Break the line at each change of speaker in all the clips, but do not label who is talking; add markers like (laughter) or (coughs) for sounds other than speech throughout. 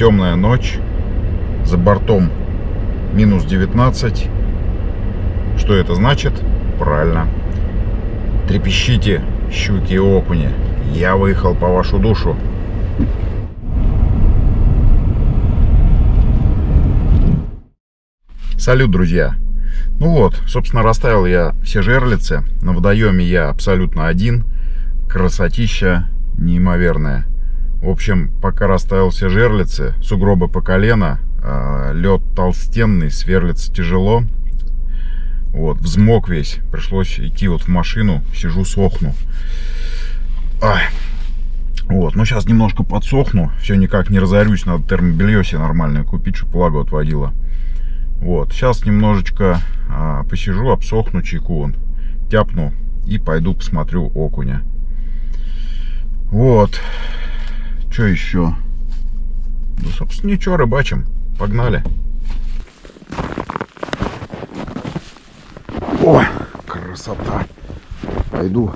темная ночь, за бортом минус 19. Что это значит? Правильно. Трепещите, щуки и окуни. Я выехал по вашу душу. Салют, друзья! Ну вот, собственно, расставил я все жерлицы. На водоеме я абсолютно один. Красотища неимоверная. В общем, пока расставил все жерлицы, сугробы по колено, а, лед толстенный, сверлится тяжело. Вот, взмок весь. Пришлось идти вот в машину, сижу, сохну. Ай. Вот, ну сейчас немножко подсохну, все никак не разорюсь, надо термобелье себе нормальное купить, чтобы влагу отводила. Вот, сейчас немножечко а, посижу, обсохну чайку, вон, тяпну и пойду посмотрю окуня. Вот, что еще? Ну, собственно, ничего, рыбачим. Погнали. О, красота. Пойду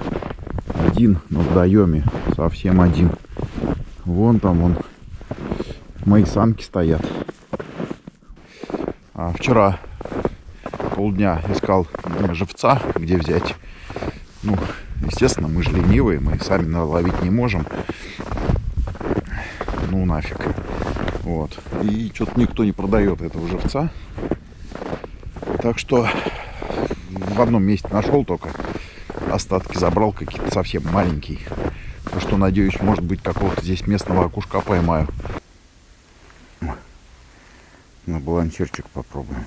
один на водоеме. Совсем один. Вон там, вон. Мои санки стоят. А вчера полдня искал живца, где взять. Ну, естественно, мы же ленивые, мы сами наловить не можем ну нафиг. Вот. И что-то никто не продает этого живца. Так что в одном месте нашел только. Остатки забрал какие-то совсем маленькие. Так что, надеюсь, может быть, какого-то здесь местного окушка поймаю. На балансирчик попробуем.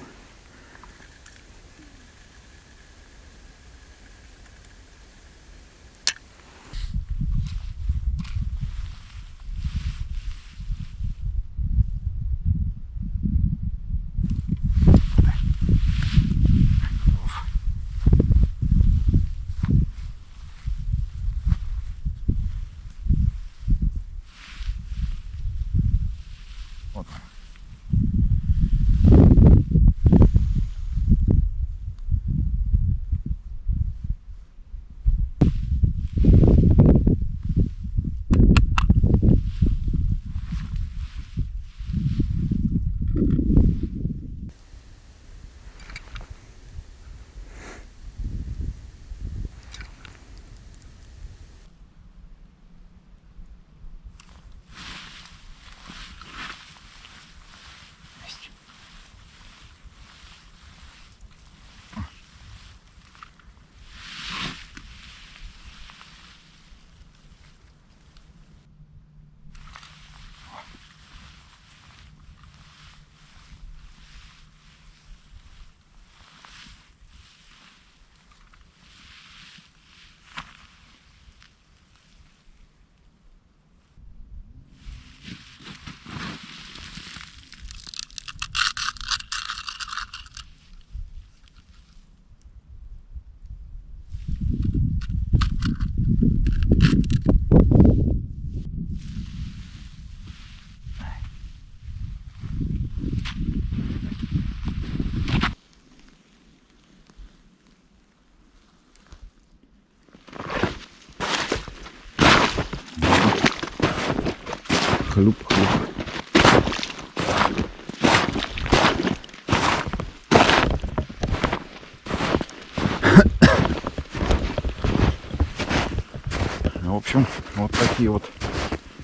(coughs) В общем, вот такие вот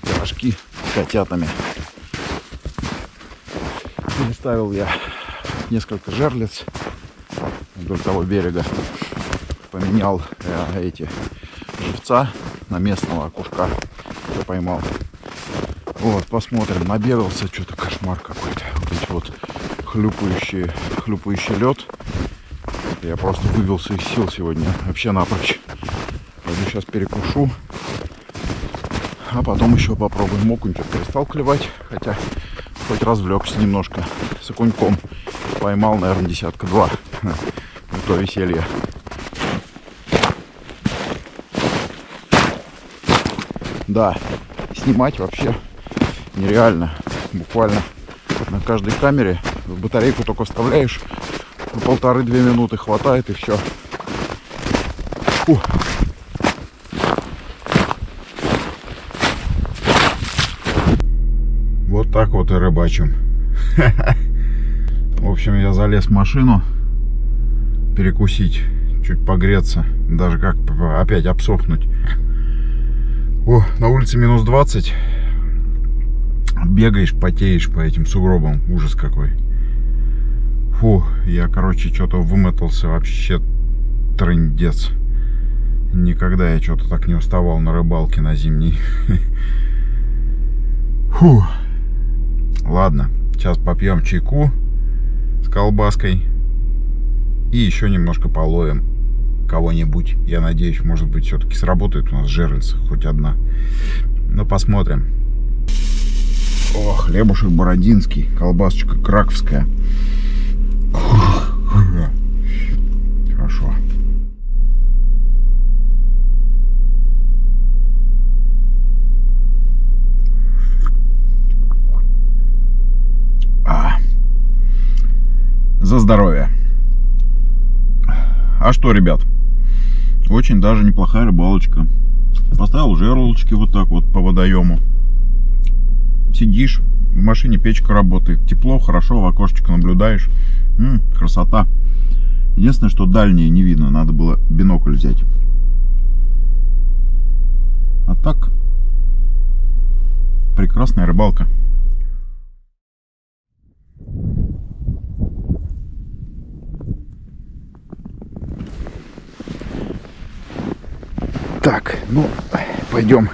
пирожки с котятами. Переставил я несколько жерлиц вдоль того берега. Поменял э, эти живца на местного окушка, я поймал. Вот, посмотрим. Набегался, что-то кошмар какой-то. Вот эти вот хлюпающие, хлюпающий лед. Я просто выбился из сил сегодня. Вообще напрочь. Пойду сейчас перекушу. А потом еще попробуем. Окунь что перестал клевать. Хотя хоть развлекся немножко с окуньком. Поймал, наверное, десятка два. Не то веселье. Да, снимать вообще нереально. Буквально на каждой камере батарейку только вставляешь, на полторы-две минуты хватает и все. Фу. Вот так вот и рыбачим. (laughs) В общем, я залез в машину перекусить, чуть погреться, даже как опять обсохнуть. О, на улице минус 20. Бегаешь, потеешь по этим сугробам. Ужас какой. Фу, я, короче, что-то вымотался вообще трындец. Никогда я что-то так не уставал на рыбалке на зимней. (laughs) Фу. Ладно, сейчас попьем чайку с колбаской. И еще немножко половим кого-нибудь. Я надеюсь, может быть, все-таки сработает у нас жерлица, хоть одна. Но посмотрим. О, хлебушек бородинский, колбасочка краковская. Хорошо. А. За здоровье. А что, ребят? Очень даже неплохая рыбалочка. Поставил жерлочки вот так вот по водоему. Сидишь, в машине печка работает. Тепло, хорошо, в окошечко наблюдаешь. М -м, красота. Единственное, что дальние не видно. Надо было бинокль взять. А так, прекрасная рыбалка. Так, ну, пойдем.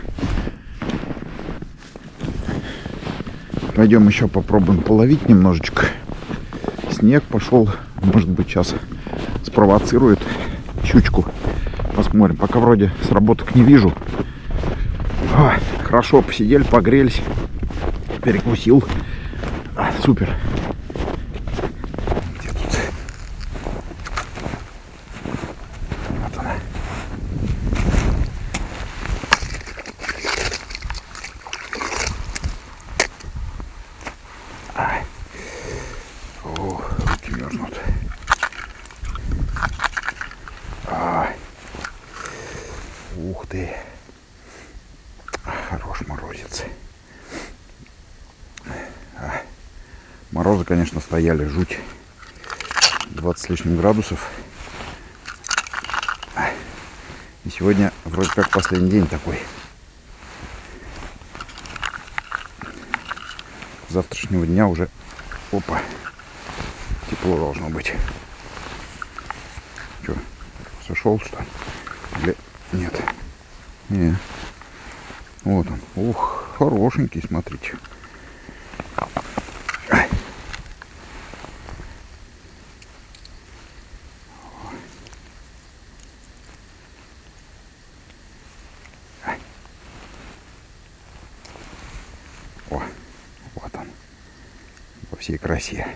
Пойдем еще попробуем половить немножечко. Снег пошел. Может быть, сейчас спровоцирует щучку. Посмотрим. Пока вроде сработок не вижу. О, хорошо посидели, погрелись. Перекусил. А, супер. Морозы, конечно, стояли жуть. 20 с лишним градусов. И сегодня вроде как последний день такой. С завтрашнего дня уже, опа, тепло должно быть. Что, сошел что ли? Или нет? Не. Вот он. Ух, хорошенький, смотрите. Всей красе.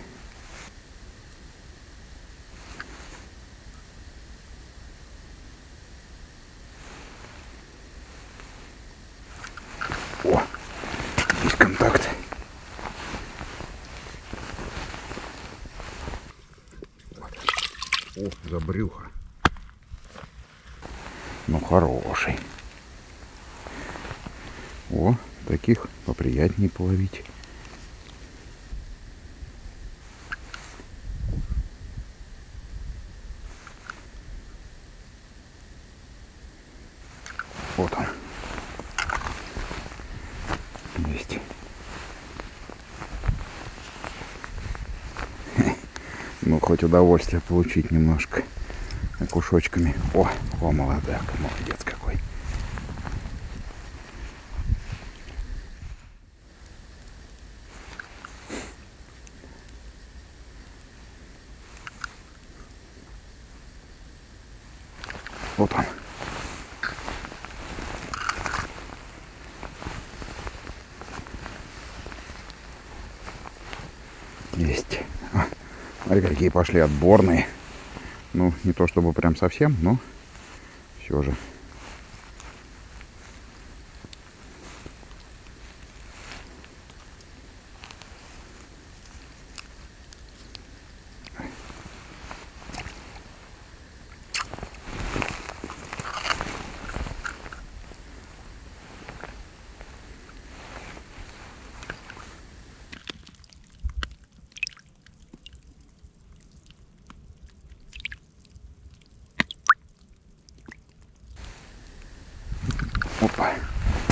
О, есть контакт. О, за брюхо. Ну, хороший. О, таких поприятнее половить. Вот он. Есть. Ну, хоть удовольствие получить немножко кушочками. О, о, молодая, молодец какой. Вот он. Есть. А, какие пошли отборные. Ну, не то чтобы прям совсем, но все же.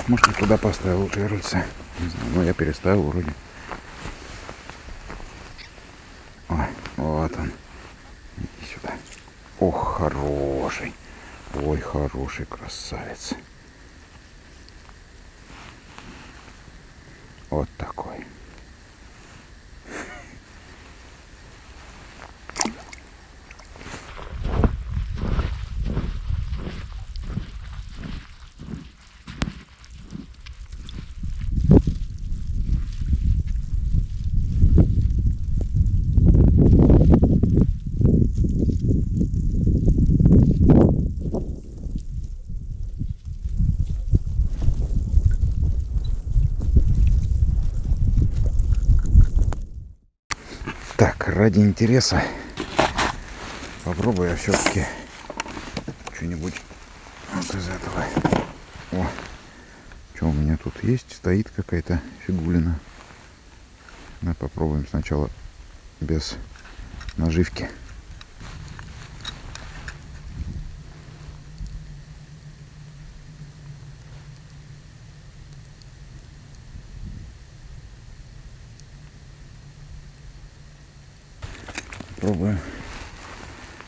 Может, я туда поставил жерлица. Не знаю, но я переставил вроде. О, вот он. Иди сюда. Ох, хороший. Ой, хороший красавец. Вот такой. Так, ради интереса попробую я все-таки что-нибудь вот из этого. О, что у меня тут есть? Стоит какая-то фигулина. Давай попробуем сначала без наживки. Пробуем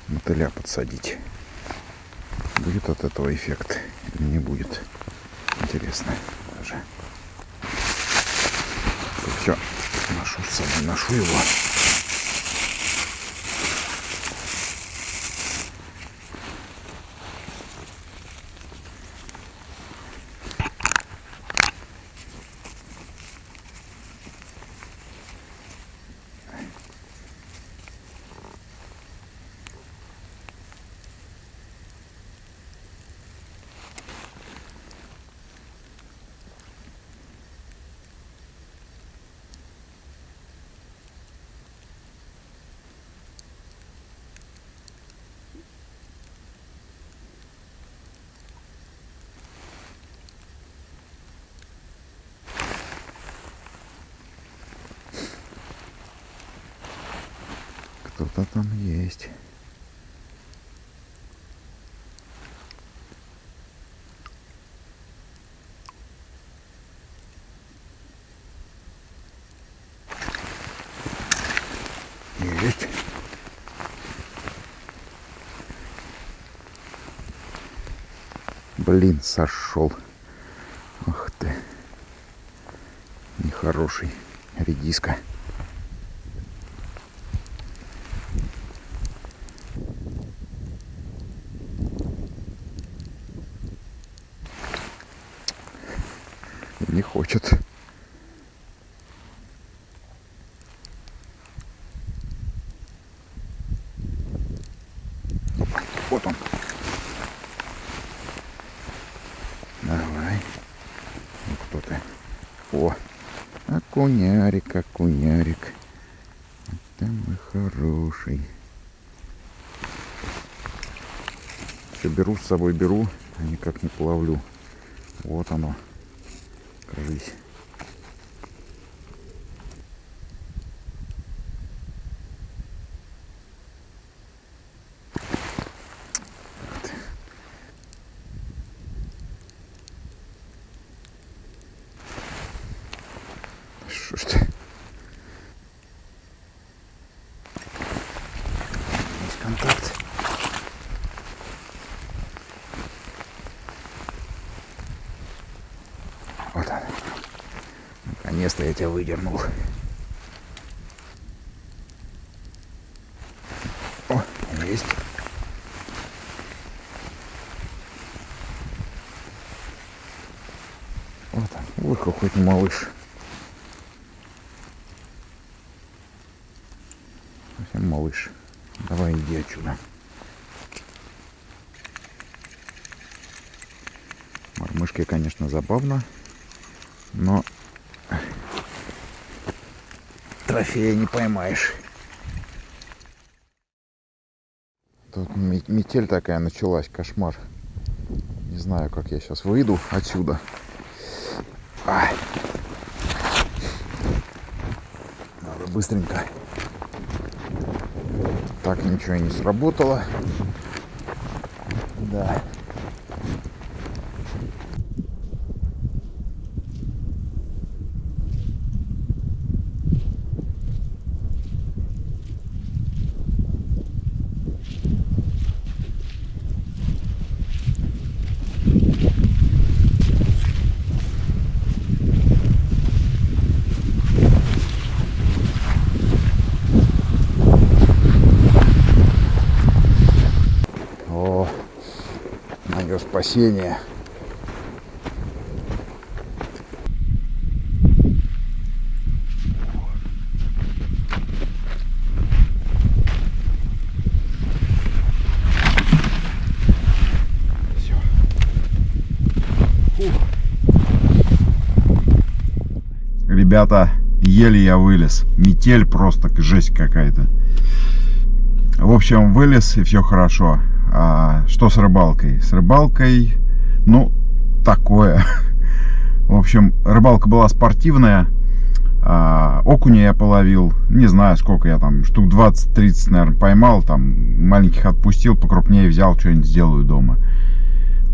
мотыля подсадить. Будет от этого эффект или не будет? Интересно даже. Все, ношу с собой, ношу его. Кто-то там есть. Есть. Блин, сошел. Ах ты. Нехороший редиска. Не хочет. Опа, вот он. Давай. Ты? О, окунярик, окунярик. Это мой хороший. Все беру с собой, беру, а никак не половлю. Вот оно. Кажись. Что ж ты? Есть контакт. Вот он. Наконец-то я тебя выдернул. О, есть. Вот он. Какой ты малыш. Совсем малыш. Давай иди отсюда. Мормышки, конечно, забавно, но трофея не поймаешь. Тут ме- метель такая началась, кошмар. Не знаю, как я сейчас выйду отсюда. Надо быстренько. Так ничего не сработало. Да. Спасение. Всё. Фух. Ребята, еле я вылез. Метель просто жесть какая-то. В общем, вылез и все хорошо. А что с рыбалкой? С рыбалкой, ну, такое. (laughs) В общем, рыбалка была спортивная. А, окуня я половил. Не знаю, сколько я там, штук 20-30, наверное, поймал. Там маленьких отпустил, покрупнее взял, что-нибудь сделаю дома.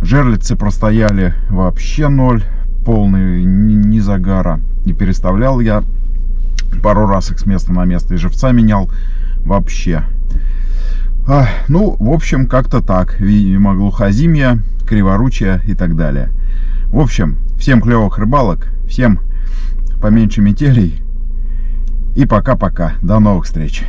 Жерлицы простояли вообще ноль. Полный ни, ни загара. Не переставлял я пару раз их с места на место. И живца менял вообще. А, ну, в общем, как-то так. Видимо, глухозимья, криворучья и так далее. В общем, всем клевых рыбалок, всем поменьше метелей. И пока-пока. До новых встреч.